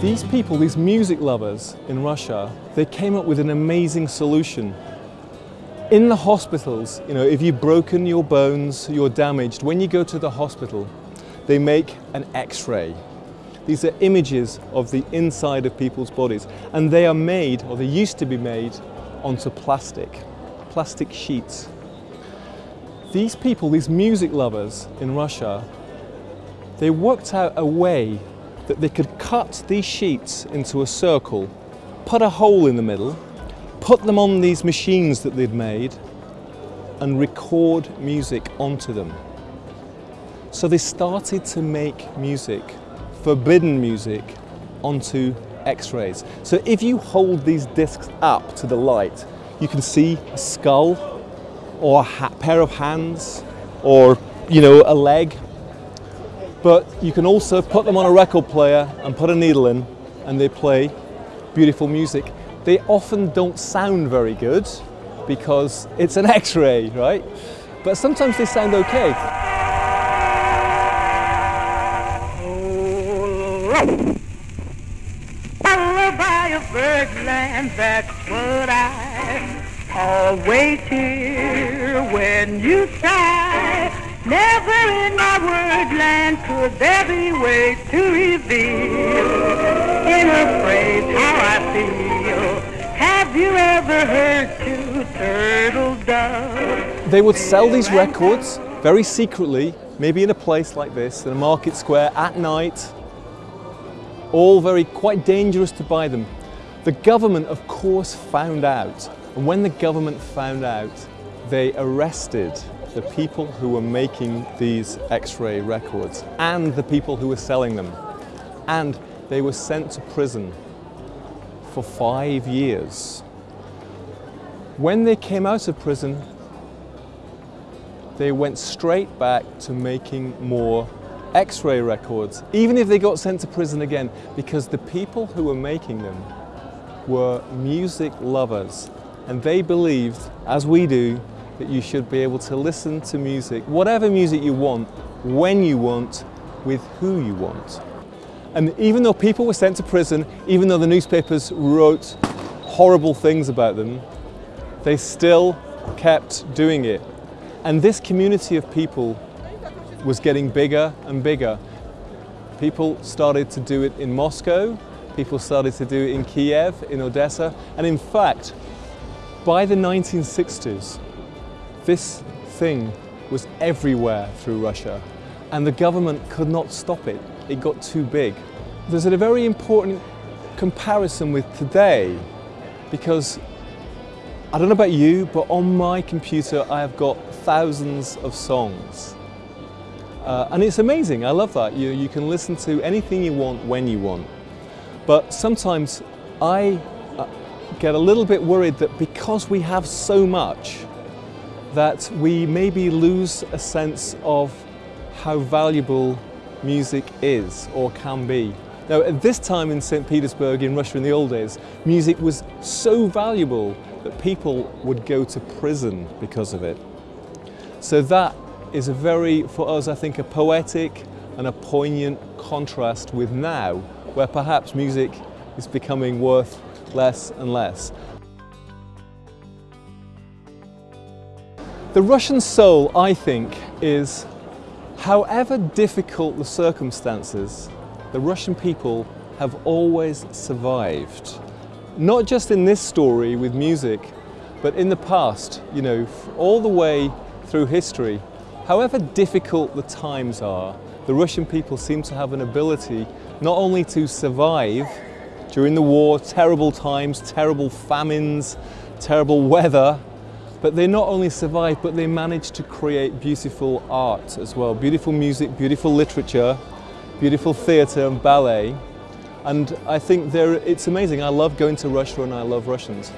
These people, these music lovers in Russia, they came up with an amazing solution. In the hospitals, you know, if you've broken your bones, you're damaged, when you go to the hospital, they make an x-ray. These are images of the inside of people's bodies and they are made, or they used to be made, onto plastic, plastic sheets. These people, these music lovers in Russia, they worked out a way that they could cut these sheets into a circle, put a hole in the middle, put them on these machines that they'd made and record music onto them. So they started to make music, forbidden music, onto x-rays. So if you hold these discs up to the light, you can see a skull or a pair of hands or you know a leg but you can also put them on a record player and put a needle in and they play beautiful music. They often don't sound very good because it's an x-ray, right? But sometimes they sound okay. birdland, that's what I always hear when you sigh. Never in my word land could there be ways to reveal in a phrase how I feel. Have you ever heard two turtle doves? They would sell these records very secretly, maybe in a place like this, in a market square at night, all very quite dangerous to buy them. The government, of course, found out. And when the government found out, they arrested the people who were making these X-ray records and the people who were selling them. And they were sent to prison for five years. When they came out of prison, they went straight back to making more X-ray records, even if they got sent to prison again, because the people who were making them were music lovers and they believed, as we do, that you should be able to listen to music, whatever music you want, when you want, with who you want. And even though people were sent to prison, even though the newspapers wrote horrible things about them, they still kept doing it. And this community of people was getting bigger and bigger. People started to do it in Moscow, people started to do it in Kiev, in Odessa, and in fact, by the 1960s, this thing was everywhere through Russia and the government could not stop it. It got too big. There's a very important comparison with today because I don't know about you, but on my computer I have got thousands of songs. Uh, and it's amazing, I love that. You, you can listen to anything you want when you want. But sometimes I uh, get a little bit worried that because we have so much, that we maybe lose a sense of how valuable music is or can be. Now at this time in St. Petersburg in Russia in the old days, music was so valuable that people would go to prison because of it. So that is a very, for us I think, a poetic and a poignant contrast with now, where perhaps music is becoming worth less and less. The Russian soul, I think, is however difficult the circumstances, the Russian people have always survived. Not just in this story with music, but in the past, you know, all the way through history. However difficult the times are, the Russian people seem to have an ability not only to survive during the war, terrible times, terrible famines, terrible weather, but they not only survived, but they managed to create beautiful art as well. Beautiful music, beautiful literature, beautiful theatre and ballet. And I think it's amazing. I love going to Russia and I love Russians.